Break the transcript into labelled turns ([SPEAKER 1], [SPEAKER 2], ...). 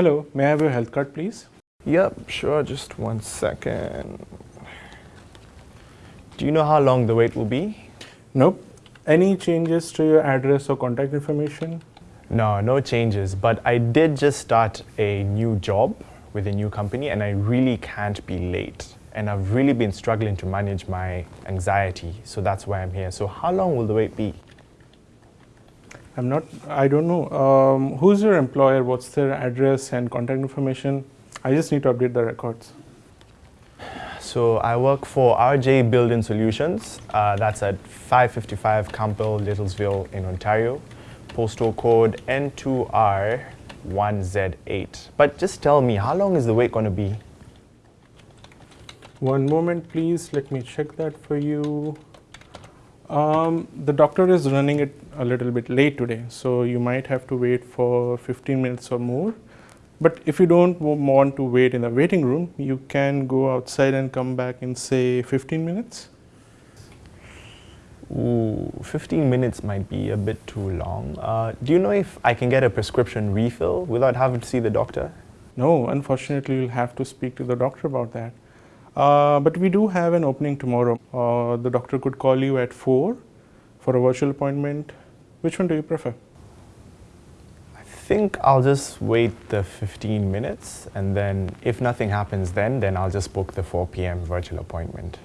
[SPEAKER 1] Hello, may I have your health card, please?
[SPEAKER 2] Yep, sure, just one second. Do you know how long the wait will be?
[SPEAKER 1] Nope. Any changes to your address or contact information?
[SPEAKER 2] No, no changes, but I did just start a new job with a new company and I really can't be late. And I've really been struggling to manage my anxiety, so that's why I'm here. So how long will the wait be?
[SPEAKER 1] I'm not, I don't know. Um, who's your employer? What's their address and contact information? I just need to update the records.
[SPEAKER 2] So I work for RJ Building Solutions. Uh, that's at 555 Campbell, Littlesville in Ontario. Postal code N2R1Z8. But just tell me, how long is the wait going to be?
[SPEAKER 1] One moment, please. Let me check that for you. Um, the doctor is running it a little bit late today, so you might have to wait for 15 minutes or more. But if you don't want to wait in the waiting room, you can go outside and come back in say 15 minutes.
[SPEAKER 2] Ooh, 15 minutes might be a bit too long. Uh, do you know if I can get a prescription refill without having to see the doctor?
[SPEAKER 1] No, unfortunately, you'll have to speak to the doctor about that. Uh, but we do have an opening tomorrow. Uh, the doctor could call you at 4 for a virtual appointment. Which one do you prefer?
[SPEAKER 2] I think I'll just wait the 15 minutes and then if nothing happens then, then I'll just book the 4 p.m. virtual appointment.